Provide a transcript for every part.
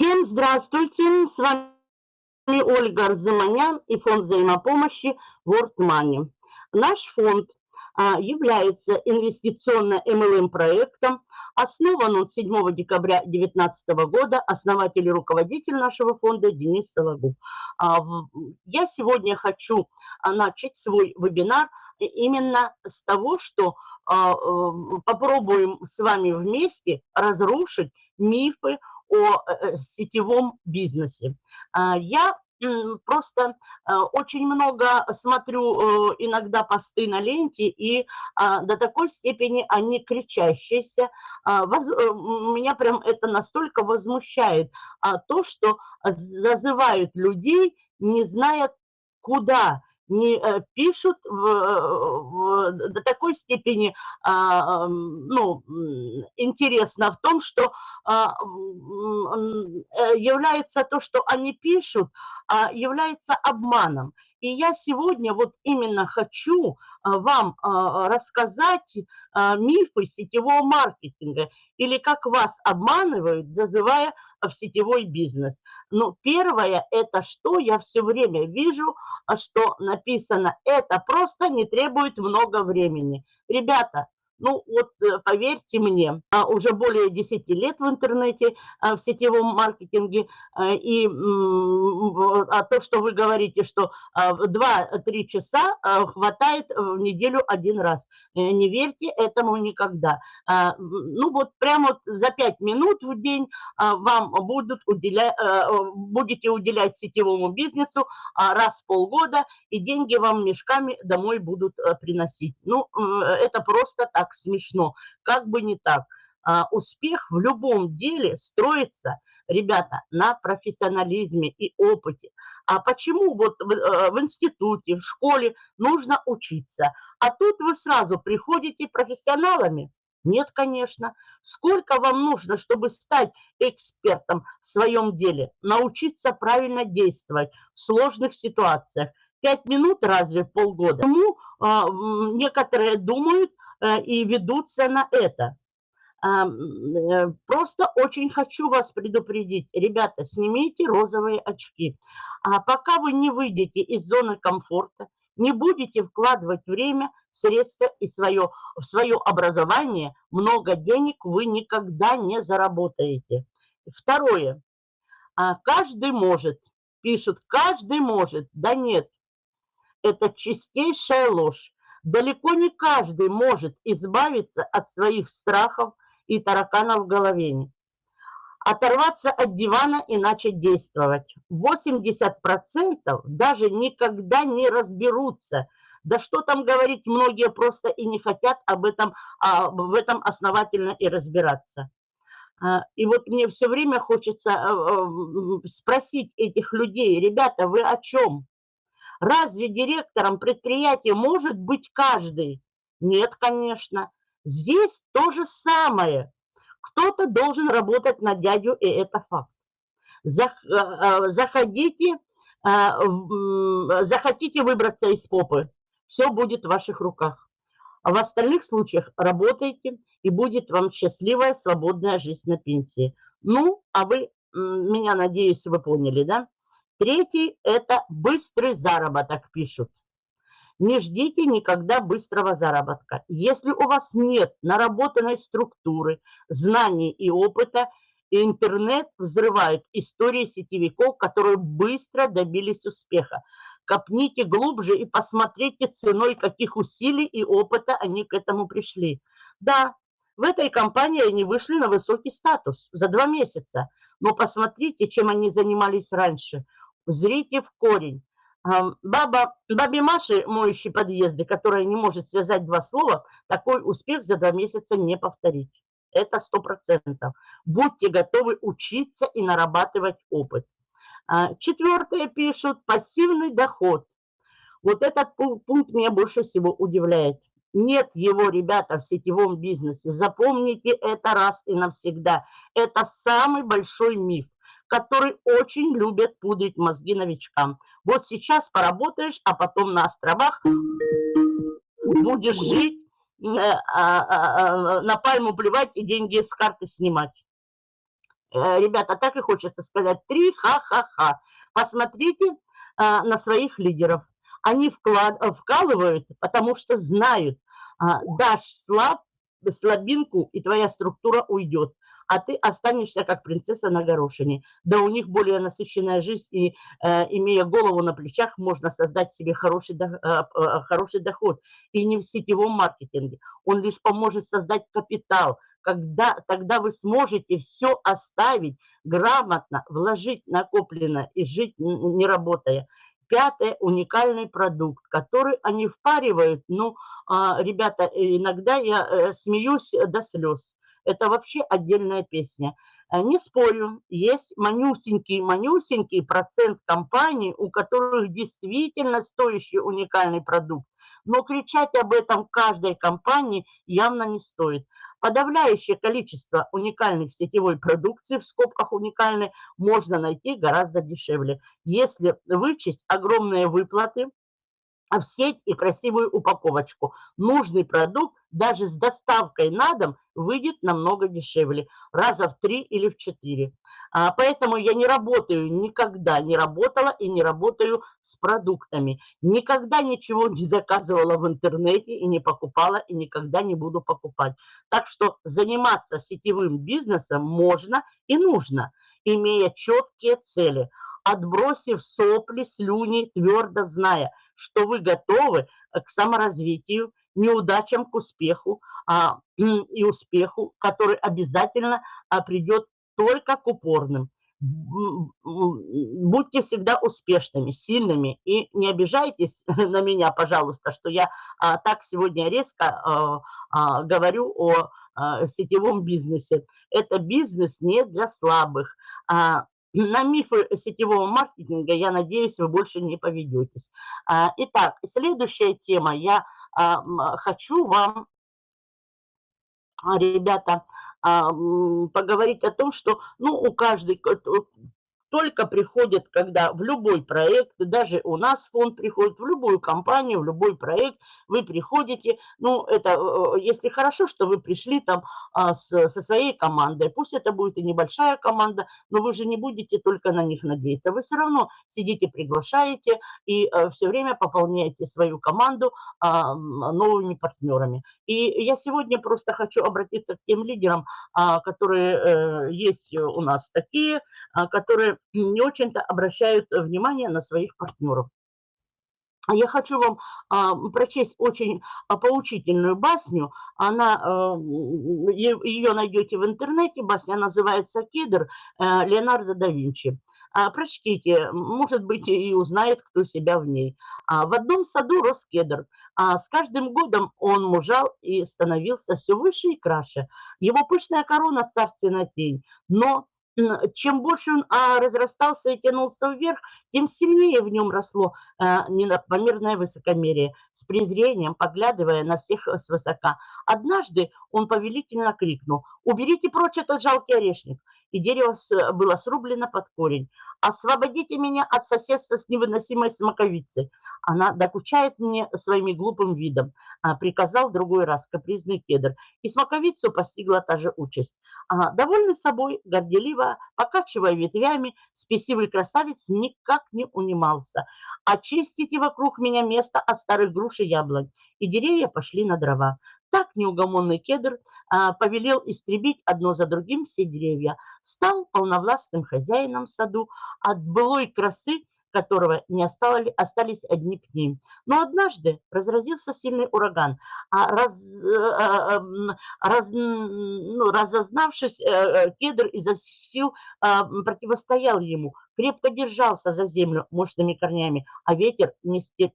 Всем здравствуйте, с вами Ольга Арзуманян и фонд взаимопомощи World Money. Наш фонд а, является инвестиционно-МЛМ проектом, основан он 7 декабря 2019 года, основатель и руководитель нашего фонда Денис Сологуб. А, я сегодня хочу а, начать свой вебинар именно с того, что попробуем с вами вместе разрушить мифы о э, э, сетевом бизнесе. А, я просто э, очень много смотрю иногда посты на ленте, и а, до такой степени они кричащиеся. А, меня прям это настолько возмущает, то, что зазывают людей, не зная куда, не э, пишут в, в, до такой степени а, ну, интересно в том, что а, э, является то, что они пишут, а, является обманом. И я сегодня вот именно хочу а, вам а, рассказать а, мифы сетевого маркетинга или как вас обманывают, зазывая в сетевой бизнес. Ну, первое, это что я все время вижу, что написано, это просто не требует много времени. Ребята, ну вот э, поверьте мне, а, уже более 10 лет в интернете, а, в сетевом маркетинге, а, и а то, что вы говорите, что 2-3 часа хватает в неделю один раз. Э, не верьте этому никогда. Ну вот прямо за 5 минут в день вам будут уделять, будете уделять сетевому бизнесу раз в полгода, и деньги вам мешками домой будут приносить. Ну, это просто так так смешно, как бы не так. А, успех в любом деле строится, ребята, на профессионализме и опыте. А почему вот в, э, в институте, в школе нужно учиться, а тут вы сразу приходите профессионалами? Нет, конечно. Сколько вам нужно, чтобы стать экспертом в своем деле, научиться правильно действовать в сложных ситуациях? Пять минут разве полгода? Почему а, некоторые думают, и ведутся на это. Э, просто очень хочу вас предупредить. Ребята, снимите розовые очки. А пока вы не выйдете из зоны комфорта, не будете вкладывать время, средства и свое, в свое образование, много денег вы никогда не заработаете. Второе. А каждый может, пишут, каждый может. Да нет, это чистейшая ложь. Далеко не каждый может избавиться от своих страхов и тараканов в голове. Оторваться от дивана и начать действовать. 80% даже никогда не разберутся. Да что там говорить, многие просто и не хотят об этом, а, в этом основательно и разбираться. А, и вот мне все время хочется а, а, спросить этих людей, ребята, вы о чем? Разве директором предприятия может быть каждый? Нет, конечно. Здесь то же самое. Кто-то должен работать на дядю, и это факт. Э, э, заходите, э, захотите выбраться из попы, все будет в ваших руках. А в остальных случаях работайте, и будет вам счастливая, свободная жизнь на пенсии. Ну, а вы, меня, надеюсь, вы поняли, да? Третий – это быстрый заработок, пишут. Не ждите никогда быстрого заработка. Если у вас нет наработанной структуры, знаний и опыта, интернет взрывает истории сетевиков, которые быстро добились успеха. Копните глубже и посмотрите ценой, каких усилий и опыта они к этому пришли. Да, в этой компании они вышли на высокий статус за два месяца. Но посмотрите, чем они занимались раньше – зрите в корень. Баба, бабе Маше, моющей подъезды, которая не может связать два слова, такой успех за два месяца не повторить. Это сто процентов. Будьте готовы учиться и нарабатывать опыт. А, четвертое пишут, пассивный доход. Вот этот пункт меня больше всего удивляет. Нет его, ребята, в сетевом бизнесе. Запомните это раз и навсегда. Это самый большой миф который очень любят пудрить мозги новичкам. Вот сейчас поработаешь, а потом на островах будешь жить, э, а, а, а, на пальму плевать и деньги с карты снимать. Э, ребята, так и хочется сказать, три ха-ха-ха. Посмотрите на своих лидеров. Они вклад, вкалывают, потому что знают, дашь слаб, слабинку, и твоя структура уйдет а ты останешься как принцесса на горошине. Да у них более насыщенная жизнь, и э, имея голову на плечах, можно создать себе хороший, до, э, э, хороший доход. И не в сетевом маркетинге. Он лишь поможет создать капитал, когда, тогда вы сможете все оставить, грамотно вложить накопленное и жить не работая. Пятое – уникальный продукт, который они впаривают. Ну, а, ребята, иногда я э, смеюсь до слез это вообще отдельная песня. Э, не спорю, есть манюсенький-манюсенький процент компаний, у которых действительно стоящий уникальный продукт. Но кричать об этом каждой компании явно не стоит. Подавляющее количество уникальной сетевой продукции, в скобках уникальной, можно найти гораздо дешевле, если вычесть огромные выплаты, в сеть и красивую упаковочку. Нужный продукт даже с доставкой на дом выйдет намного дешевле, раза в три или в четыре. А, поэтому я не работаю, никогда не работала и не работаю с продуктами. Никогда ничего не заказывала в интернете и не покупала, и никогда не буду покупать. Так что заниматься сетевым бизнесом можно и нужно, имея четкие цели, отбросив сопли, слюни, твердо зная – что вы готовы э, к саморазвитию, неудачам к успеху а, и успеху, который обязательно а, придет только к упорным. Будьте всегда успешными, сильными и не обижайтесь на меня, пожалуйста, что я а, так сегодня резко а, а, говорю о а, сетевом бизнесе. Это бизнес не для слабых. А, на мифы сетевого маркетинга, я надеюсь, вы больше не поведетесь. А, итак, следующая тема. Я а, хочу вам, ребята, а, поговорить о том, что ну, у каждой, только приходит, когда в любой проект, даже у нас фонд приходит, в любую компанию, в любой проект, вы приходите, ну, это, э, если хорошо, что вы пришли там а, с, со своей командой, пусть это будет и небольшая команда, но вы же не будете только на них надеяться, вы все равно сидите, приглашаете и а, все время пополняете свою команду а, новыми партнерами. И я сегодня просто хочу обратиться к тем лидерам, а, которые а, есть у нас такие, а, которые не очень-то обращают внимание на своих партнеров. А я хочу вам а, прочесть очень а, поучительную басню. Она, а, ее найдете в интернете. Басня называется «Кедр» а, Леонардо да Винчи. А, прочтите, может быть, и узнает, кто себя в ней. А, в одном саду рос кедр. А, с каждым годом он мужал и становился все выше и краше. Его пышная корона – царственная тень. Но чем больше он а, разрастался и тянулся вверх, тем сильнее в нем росло а, непомерное высокомерие, с презрением поглядывая на всех э, свысока. Однажды он повелительно крикнул «Уберите прочь этот жалкий орешник!» И дерево было срублено под корень. «Освободите меня от соседства с невыносимой смоковицей. Она докучает мне своими глупым видом», а, приказал другой раз капризный кедр. И смоковицу постигла та же участь. А, довольный собой, горделиво, покачивая ветвями, спесивый красавец никак не унимался. «Очистите вокруг меня место от старых груш и яблонь». И деревья пошли на дрова. Так неугомонный кедр а, повелел истребить одно за другим все деревья, стал полновластным хозяином в саду, от былой красы которого не остались, остались одни пни. Но однажды разразился сильный ураган, а раз, а, а, раз, ну, разознавшись, э, э, кедр изо всех сил а, противостоял ему, крепко держался за землю мощными корнями, а ветер, не степ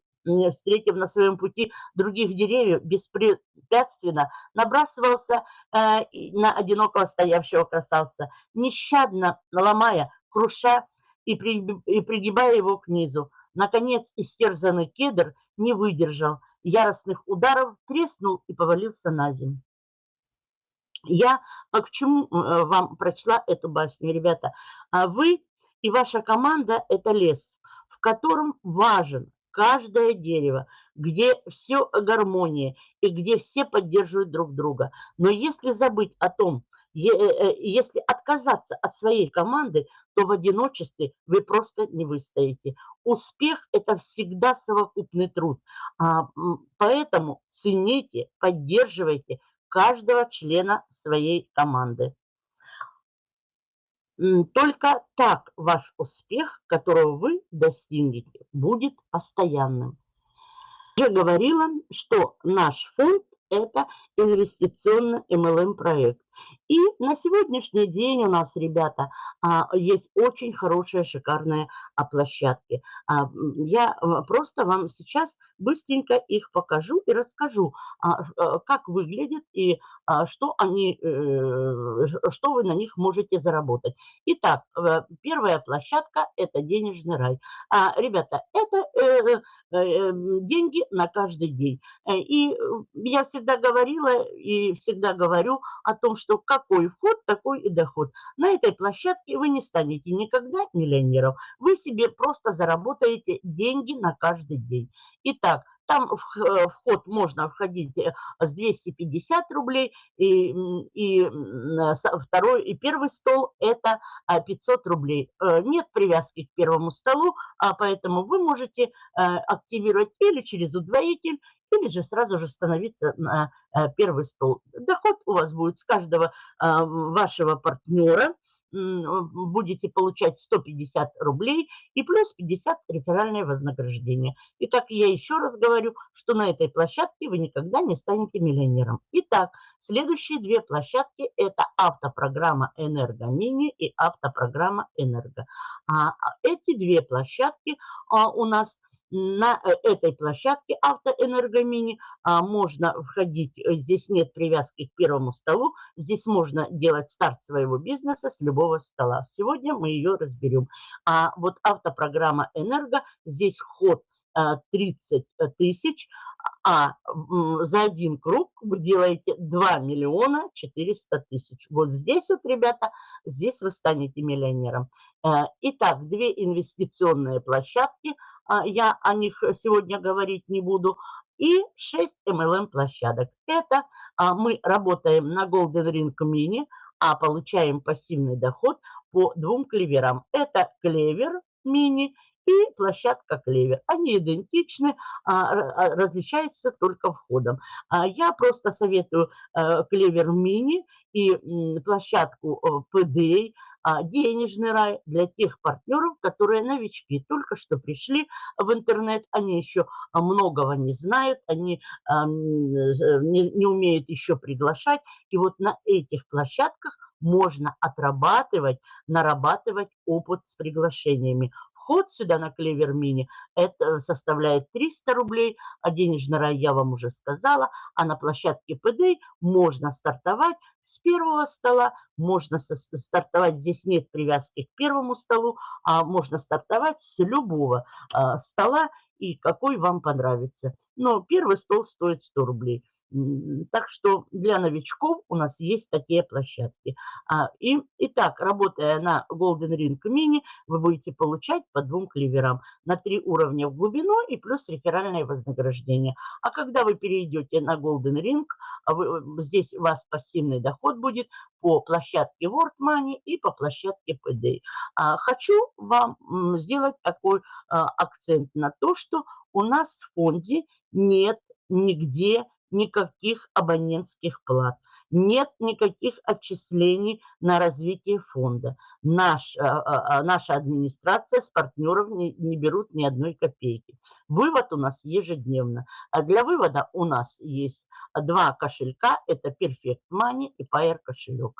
встретив на своем пути других деревьев, беспрепятственно набрасывался э, на одинокого стоявшего красавца, нещадно ломая, круша и, при, и пригибая его к низу. Наконец, истерзанный кедр не выдержал яростных ударов, треснул и повалился на землю. Я а к чему э, вам прочла эту басню, ребята? А вы и ваша команда – это лес, в котором важен каждое дерево, где все гармония и где все поддерживают друг друга. Но если забыть о том, Если отказаться от своей команды, то в одиночестве вы просто не выстоите. Успех – это всегда совокупный труд. А, поэтому цените, поддерживайте каждого члена своей команды. Только так ваш успех, которого вы достигнете, будет постоянным. Я говорила, что наш фонд – это инвестиционный MLM-проект. И на сегодняшний день у нас, ребята, а, есть очень хорошие, шикарные а, площадки. А, я просто вам сейчас быстренько их покажу и расскажу, как выглядят и что, они, э, что вы на них можете заработать. Итак, э, первая площадка – это денежный рай. Ребята, это э, деньги на каждый день. И я всегда говорила и всегда говорю о том, что какой вход, такой и доход. На этой площадке вы не станете никогда миллионером. Вы себе просто заработаете деньги на каждый день. Итак, там э, вход можно входить э, с 250 рублей, и, и второй, и первый стол это 500 рублей. Э, нет привязки к первому столу, а поэтому вы можете активировать или через удвоитель, или же сразу же становиться на первый стол. Доход у вас будет с каждого вашего партнера, будете получать 150 рублей и плюс 50 реферальное вознаграждение. Итак, я еще раз говорю, что на этой площадке вы никогда не станете миллионером. Итак, следующие две площадки – это автопрограмма «Энерго Мини» и автопрограмма «Энерго». А эти две площадки а, у нас – на э, этой площадке автоэнергомини а, можно входить, э, здесь нет привязки к первому столу, здесь можно делать старт своего бизнеса с любого стола. Сегодня мы ее разберем. А вот автопрограмма «Энерго», здесь вход 30 э, тысяч, а за один круг вы делаете 2 миллиона 400 тысяч. Вот здесь вот, ребята, здесь вы станете миллионером. Итак, две инвестиционные площадки – а, я о них сегодня говорить не буду, и 6 MLM-площадок. Это а, мы работаем на Golden Ring Mini, а получаем пассивный доход по двум клеверам. Это клевер мини и площадка клевер. Они идентичны, а, различаются только входом. Я просто советую э, клевер мини и площадку PDA, э, а, денежный рай для тех партнеров, которые новички, только что пришли в интернет, они еще многого не знают, они не, не умеют еще приглашать. И вот на этих площадках можно отрабатывать, нарабатывать опыт с приглашениями. Вход сюда на Клевер Мини это составляет 300 рублей, а денежный рай я вам уже сказала, а на площадке ПД можно стартовать с первого стола, можно стартовать, здесь нет привязки к первому столу, а можно стартовать с любого а, стола и какой вам понравится. Но первый стол стоит 100 рублей. Так что для новичков у нас есть такие площадки. А, и, итак, работая на Golden Ring Mini, вы будете получать по двум кливерам на три уровня в глубину и плюс реферальное вознаграждение. А когда вы перейдете на Golden Ring, а вы, здесь у вас пассивный доход будет по площадке World Money и по площадке PD. А, хочу вам сделать такой акцент на то, что у нас в фонде нет нигде никаких абонентских плат, нет никаких отчислений на развитие фонда. Наш, а, а, а, наша администрация с партнеров не, не берут ни одной копейки. Вывод у нас ежедневно. А для вывода у нас есть два кошелька. Это Perfect Money и Pair кошелек.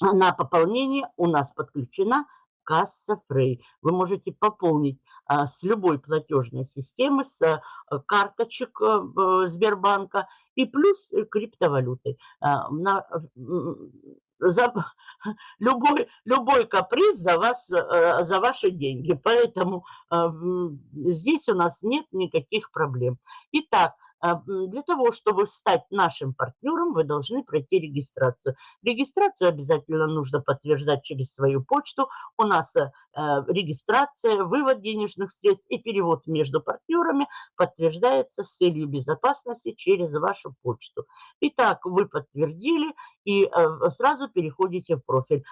На пополнение у нас подключена касса Фрей. Вы можете пополнить а, с любой платежной системы, с а, карточек а, Сбербанка и плюс криптовалютой. На, за, любой, любой каприз за, вас, за ваши деньги. Поэтому здесь у нас нет никаких проблем. Итак, а, для того, чтобы стать нашим партнером, вы должны пройти регистрацию. Регистрацию обязательно нужно подтверждать через свою почту. У нас э, регистрация, вывод денежных средств и перевод между партнерами подтверждается с целью безопасности через вашу почту. Итак, вы подтвердили и сразу переходите в профиль.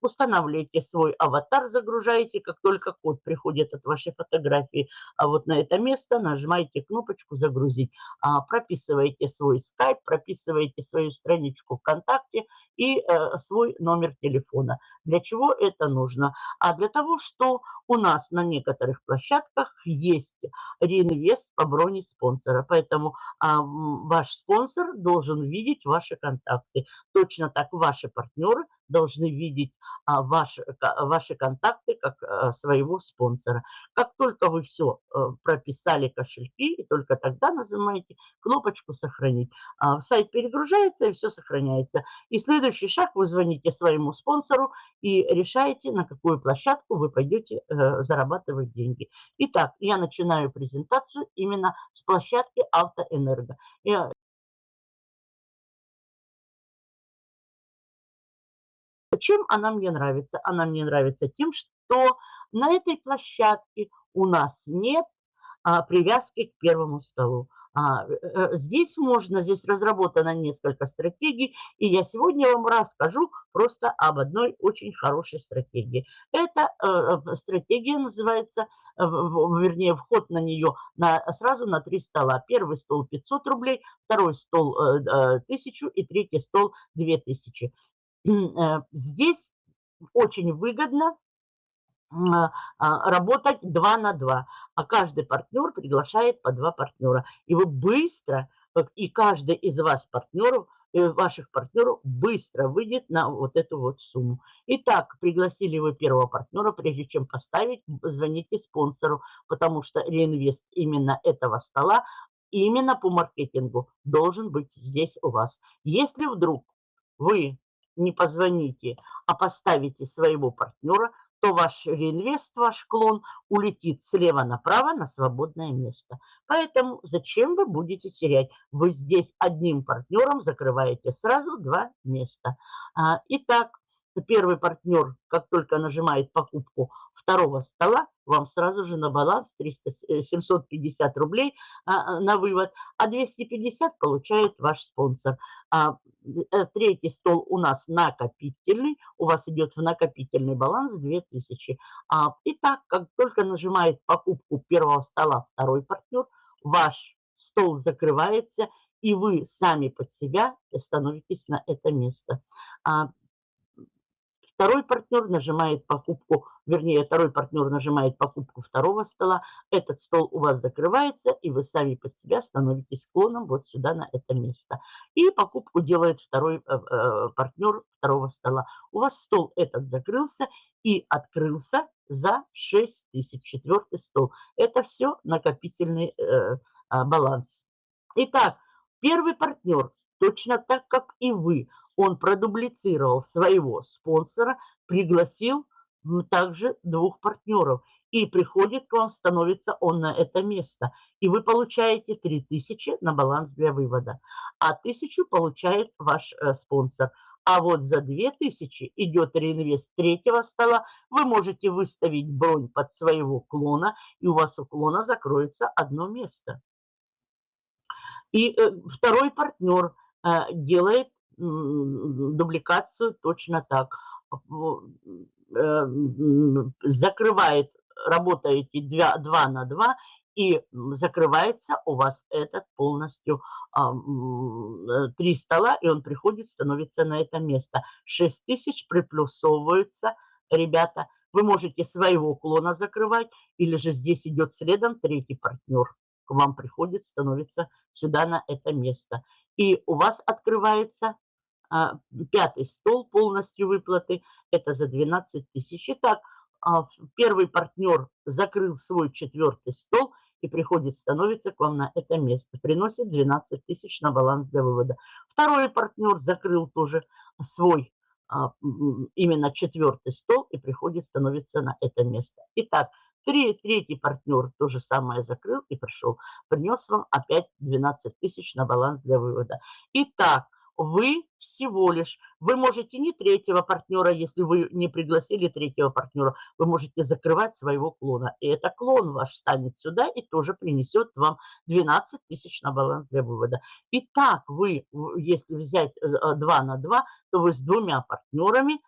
Устанавливаете свой аватар, загружаете, как только код приходит от вашей фотографии. А вот на это место нажимаете кнопочку «Загрузить». Прописываете свой скайп, прописываете свою страничку ВКонтакте и э, свой номер телефона. Для чего это нужно? А для того, что у нас на некоторых площадках есть реинвест по броне спонсора. Поэтому а, ваш спонсор должен видеть ваши контакты. Точно так ваши партнеры должны видеть а, ваши, ваши контакты как а, своего спонсора. Как только вы все а, прописали кошельки, и только тогда нажимаете кнопочку «Сохранить». А, сайт перегружается и все сохраняется. И следующий шаг, вы звоните своему спонсору и решаете, на какую площадку вы пойдете э, зарабатывать деньги. Итак, я начинаю презентацию именно с площадки «Автоэнерго». Чем она мне нравится? Она мне нравится тем, что на этой площадке у нас нет а, привязки к первому столу. А, э, э, здесь можно, здесь разработано несколько стратегий, и я сегодня вам расскажу просто об одной очень хорошей стратегии. Эта э, стратегия называется, вернее, вход на нее на, сразу на три стола. Первый стол 500 рублей, второй стол 1000 и третий стол 2000. Здесь очень выгодно а, работать 2 на 2, а каждый партнер приглашает по два партнера. И вы быстро, и каждый из вас партнеров, э, ваших партнеров быстро выйдет на вот эту вот сумму. Итак, пригласили вы первого партнера, прежде чем поставить, звоните спонсору, потому что реинвест именно этого стола, именно по маркетингу должен быть здесь у вас. Если вдруг вы не позвоните, а поставите своего партнера, то ваш реинвест, ваш клон улетит слева направо на свободное место. Поэтому зачем вы будете терять? Вы здесь одним партнером закрываете сразу два места. А, итак, первый партнер, как только нажимает покупку второго стола, вам сразу же на баланс 300, 750 э, рублей а, а, на вывод, а 250 получает ваш спонсор. А, э, третий стол у нас накопительный, у вас идет в накопительный баланс 2000. А, итак, как только нажимает покупку первого стола второй партнер, ваш стол закрывается, и вы сами под себя становитесь на это место. А, Второй партнер нажимает покупку, вернее, второй партнер нажимает покупку второго стола. Этот стол у вас закрывается, и вы сами под себя становитесь склоном вот сюда, на это место. И покупку делает второй э, э, партнер второго стола. У вас стол этот закрылся и открылся за 6 тысяч. Четвертый стол. Это все накопительный э, э, баланс. Итак, первый партнер, точно так, как и вы, он продублицировал своего спонсора, пригласил также двух партнеров. И приходит к вам, становится он на это место. И вы получаете 3000 на баланс для вывода. А 1000 получает ваш э, спонсор. А вот за 2000 идет реинвест третьего стола. Вы можете выставить бронь под своего клона, и у вас у клона закроется одно место. И э, второй партнер э, делает дубликацию точно так. Э, закрывает, работаете 2, 2 на 2, и закрывается у вас этот полностью а, э, три стола, и он приходит, становится на это место. 6 тысяч приплюсовываются, ребята. Вы можете своего клона закрывать, или же здесь идет следом третий партнер. К вам приходит, становится сюда на это место. И у вас открывается пятый стол полностью выплаты, это за 12 тысяч. Итак, а, первый партнер закрыл свой четвертый стол и приходит, становится к вам на это место. Приносит 12 тысяч на баланс для вывода. Второй партнер закрыл тоже свой а, именно четвертый стол и приходит, становится на это место. Итак, три, третий партнер то же самое закрыл и пришел. Принес вам опять 12 тысяч на баланс для вывода. Итак, вы всего лишь, вы можете не третьего партнера, если вы не пригласили третьего партнера, вы можете закрывать своего клона. И это клон ваш станет сюда и тоже принесет вам 12 тысяч на баланс для вывода. И так вы, если взять 2 э, на 2, то вы с двумя партнерами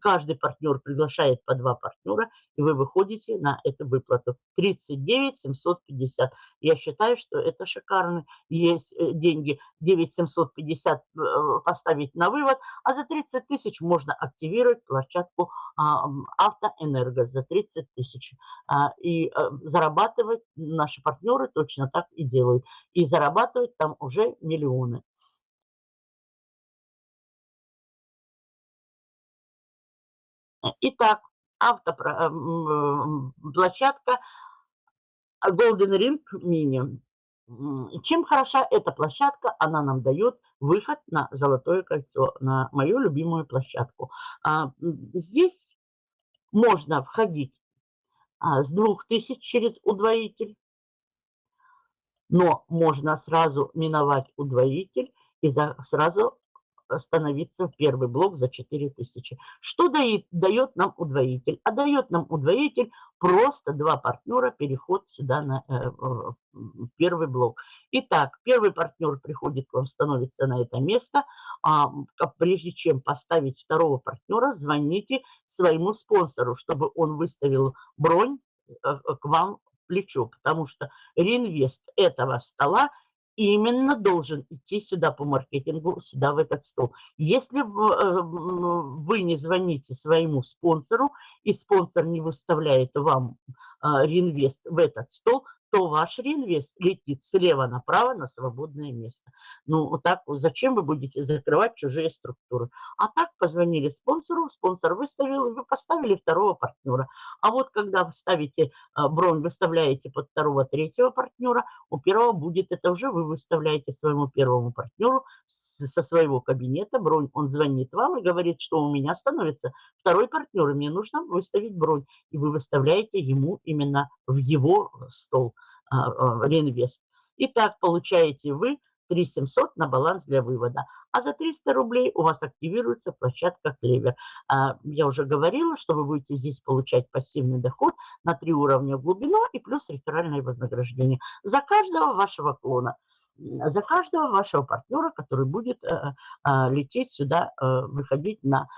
каждый партнер приглашает по два партнера, и вы выходите на эту выплату. 39 750. Я считаю, что это шикарно. Есть э, деньги 9 750 э, поставить на вывод, а за 30 тысяч можно активировать площадку а, Автоэнерго за 30 тысяч. А, и зарабатывать наши партнеры точно так и делают. И зарабатывать там уже миллионы. Итак, автоплощадка э, э, Golden Ring Mini. Чем хороша эта площадка? Она нам дает выход на Золотое кольцо, на мою любимую площадку. А, здесь можно входить а, с 2000 через удвоитель, но можно сразу миновать удвоитель и сразу становиться в первый блок за 4000. Что дает, дает нам удвоитель? А дает нам удвоитель просто два партнера переход сюда на э, первый блок. Итак, первый партнер приходит к вам, становится на это место. А, прежде чем поставить второго партнера, звоните своему спонсору, чтобы он выставил бронь э, к вам в плечо, потому что реинвест этого стола – именно должен идти сюда по маркетингу, сюда в этот стол. Если э, вы не звоните своему спонсору, и спонсор не выставляет вам а, реинвест в этот стол, то ваш реинвест летит слева направо на свободное место. Ну, вот так зачем вы будете закрывать чужие структуры? А так позвонили спонсору, спонсор выставил, вы поставили второго партнера. А вот когда вы ставите а, бронь, выставляете под второго, третьего партнера, у первого будет это уже вы выставляете своему первому партнеру со своего кабинета бронь. Он звонит вам и говорит, что у меня становится второй партнер, и мне нужно выставить бронь. И вы выставляете ему именно в его стол. А, а, реинвест. Итак, получаете вы 3700 на баланс для вывода. А за 300 рублей у вас активируется площадка Клевер. А, я уже говорила, что вы будете здесь получать пассивный доход на три уровня глубину и плюс реферальное вознаграждение за каждого вашего клона за каждого вашего партнера, который будет э, э, лететь сюда, э, выходить на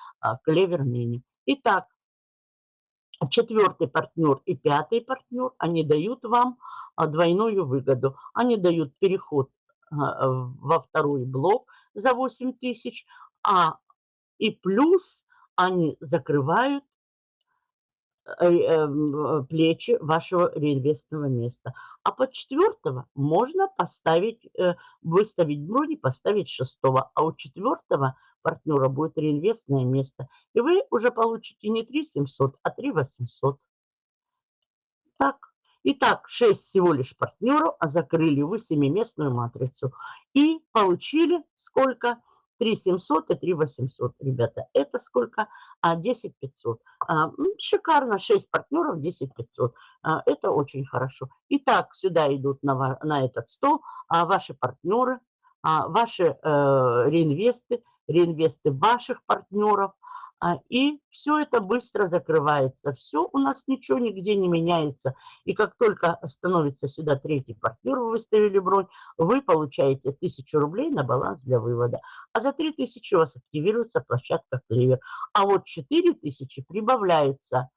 Клевер Мини. Итак, четвертый партнер и пятый партнер, они дают вам а, двойную выгоду. Они дают переход а, во второй блок за 8 тысяч, а и плюс они закрывают э, э, плечи вашего реинвестного места. А под четвертого можно поставить, э, выставить брони, поставить шестого. А у четвертого партнера будет реинвестное место. И вы уже получите не 3 700, а 3 800. Так. Итак, 6 всего лишь партнеров, а закрыли вы семиместную матрицу. И получили сколько? 3 700 и 3 800, ребята. Это сколько? А, 10 500. А, шикарно, 6 партнеров, 10 500. А, это очень хорошо. Итак, сюда идут на, на этот стол а, ваши партнеры, а, ваши э, реинвесты, реинвесты ваших партнеров, а, и все это быстро закрывается. Все, у нас ничего нигде не меняется. И как только становится сюда третий партнер, вы выставили бронь, вы получаете 1000 рублей на баланс для вывода. А за 3000 у вас активируется площадка Кливер. А вот 4000 прибавляется.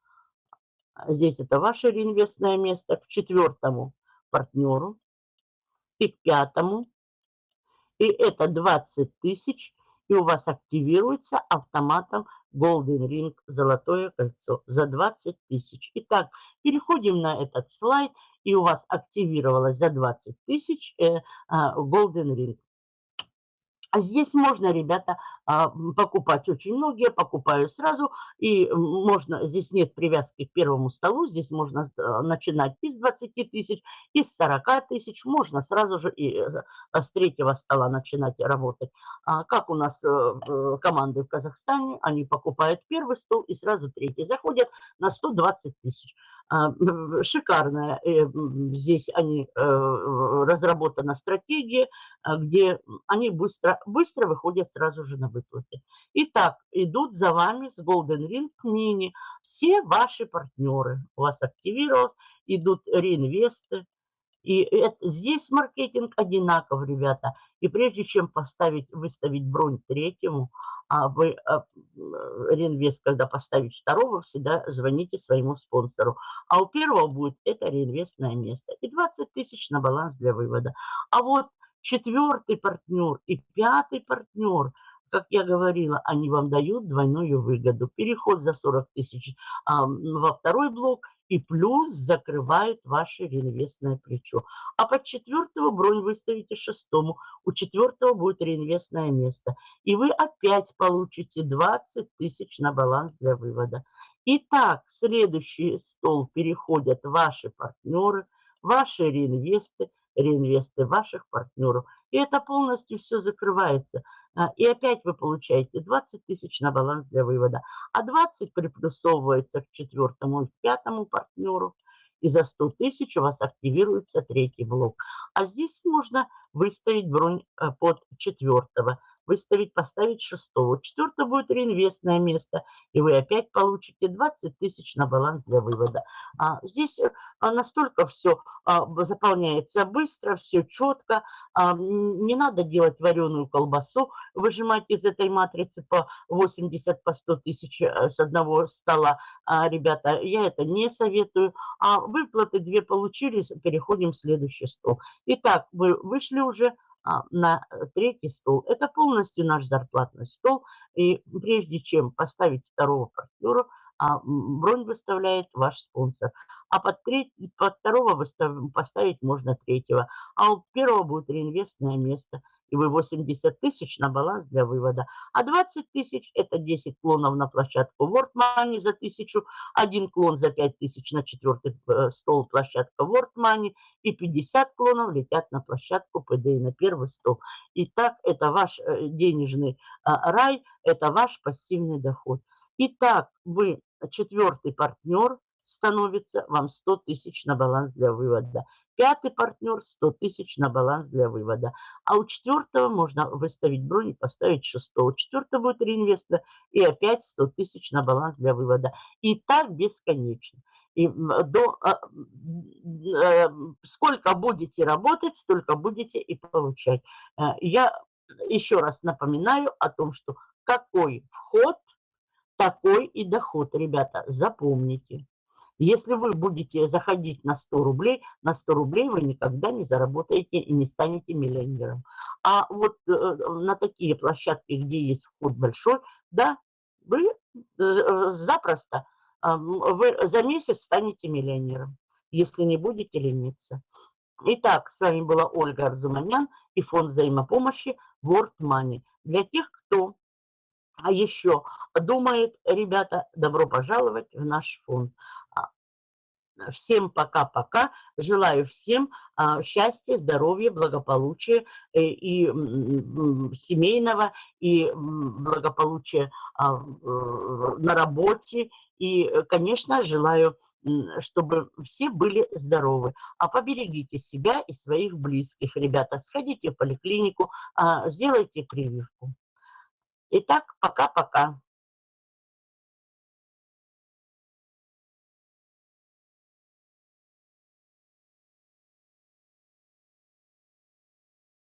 Здесь это ваше реинвестное место к четвертому партнеру и к пятому. И это 20 тысяч и у вас активируется автоматом Golden Ring Золотое кольцо за 20 тысяч. Итак, переходим на этот слайд, и у вас активировалось за 20 тысяч э, э, Golden Ring. А здесь можно, ребята, а, покупать очень многие, покупаю сразу, и можно, здесь нет привязки к первому столу, здесь можно э, начинать из 20 тысяч, из 40 тысяч, можно сразу же и э, с третьего стола начинать работать. А как у нас э, команды в Казахстане, они покупают первый стол и сразу третий, заходят на 120 тысяч. А, шикарная. Здесь они, разработана стратегия, где они быстро, быстро выходят сразу же на выплаты. Итак, идут за вами с Golden Ring Mini все ваши партнеры. У вас активировалось, идут реинвесты. И это, здесь маркетинг одинаков, ребята. И прежде чем поставить, выставить бронь третьему, а вы а, реинвест, когда поставить второго, всегда звоните своему спонсору. А у первого будет это реинвестное место. И 20 тысяч на баланс для вывода. А вот четвертый партнер и пятый партнер – как я говорила, они вам дают двойную выгоду. Переход за 40 тысяч а, во второй блок и плюс закрывают ваше реинвестное плечо. А под четвертого бронь выставите шестому. У четвертого будет реинвестное место. И вы опять получите 20 тысяч на баланс для вывода. Итак, в следующий стол переходят ваши партнеры, ваши реинвесты, реинвесты ваших партнеров. И это полностью все закрывается. А, и опять вы получаете 20 тысяч на баланс для вывода. А 20 приплюсовывается к четвертому и к пятому партнеру. И за 100 тысяч у вас активируется третий блок. А здесь можно выставить бронь э, под четвертого выставить, поставить шестого. Четвертое будет реинвестное место, и вы опять получите 20 тысяч на баланс для вывода. А здесь э, настолько все а, заполняется быстро, все четко. А, не надо делать вареную колбасу, выжимать из этой матрицы по 80, по 100 тысяч э, с одного стола. А, ребята, я это не советую. А выплаты две получили, переходим в следующий стол. Итак, вы вышли уже на э, третий стол. Это полностью наш зарплатный стол. И прежде чем поставить второго партнера, а, бронь выставляет ваш спонсор. А под, третий, под второго поставить можно третьего. А у первого будет реинвестное место и вы 80 тысяч на баланс для вывода. А 20 тысяч – это 10 клонов на площадку World Money за тысячу, один клон за 5 тысяч на четвертый э, стол площадка World Money и 50 клонов летят на площадку PDI на первый стол. Итак, это ваш э, денежный а, рай, это ваш пассивный доход. Итак, вы четвертый партнер, становится вам 100 тысяч на баланс для вывода. Пятый партнер 100 тысяч на баланс для вывода. А у четвертого можно выставить бронь и поставить шестого. Четвертого будет реинвестор и опять 100 тысяч на баланс для вывода. И так бесконечно. И до, а, э, сколько будете работать, столько будете и получать. Э, я еще раз напоминаю о том, что какой вход, такой и доход. Ребята, запомните. Если вы будете заходить на 100 рублей, на 100 рублей вы никогда не заработаете и не станете миллионером. А вот э, на такие площадки, где есть вход большой, да, вы э, запросто, вы за месяц станете миллионером, если не будете лениться. Итак, с вами была Ольга Арзуманян и фонд взаимопомощи World Money. Для тех, кто а еще думает, ребята, добро пожаловать в наш фонд. Всем пока-пока. Желаю всем а, счастья, здоровья, благополучия э, и семейного, и благополучия а, на работе. И, конечно, желаю, чтобы все были здоровы. А поберегите себя и своих близких, ребята. Сходите в поликлинику, а, сделайте прививку. Итак, пока-пока.